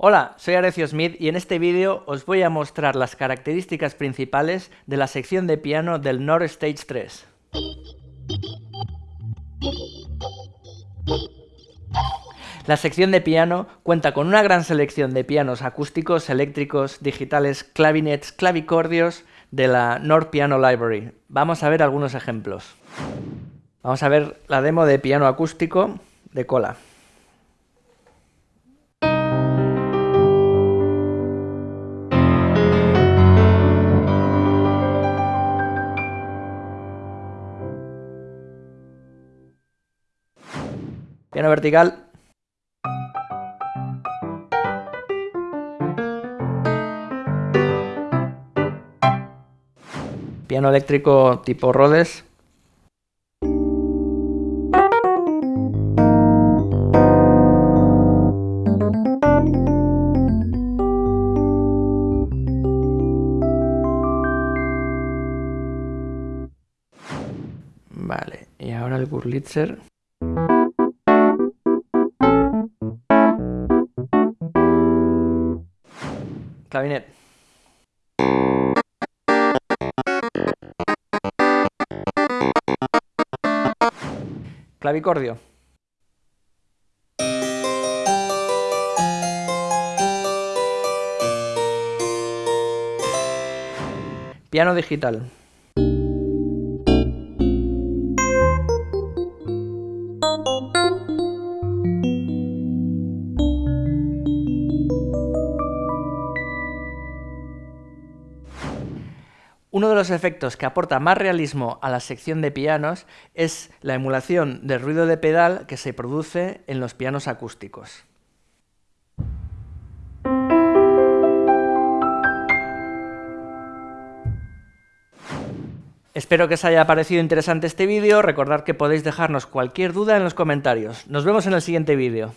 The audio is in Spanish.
Hola, soy Arecio Smith y en este vídeo os voy a mostrar las características principales de la sección de piano del Nord Stage 3. La sección de piano cuenta con una gran selección de pianos acústicos, eléctricos, digitales, clavinets, clavicordios de la Nord Piano Library. Vamos a ver algunos ejemplos. Vamos a ver la demo de piano acústico de cola. Piano vertical. Piano eléctrico tipo Rhodes. Vale, y ahora el Gurlitzer. Clavinet. Clavicordio. Piano digital. Uno de los efectos que aporta más realismo a la sección de pianos es la emulación del ruido de pedal que se produce en los pianos acústicos. Espero que os haya parecido interesante este vídeo, recordad que podéis dejarnos cualquier duda en los comentarios. Nos vemos en el siguiente vídeo.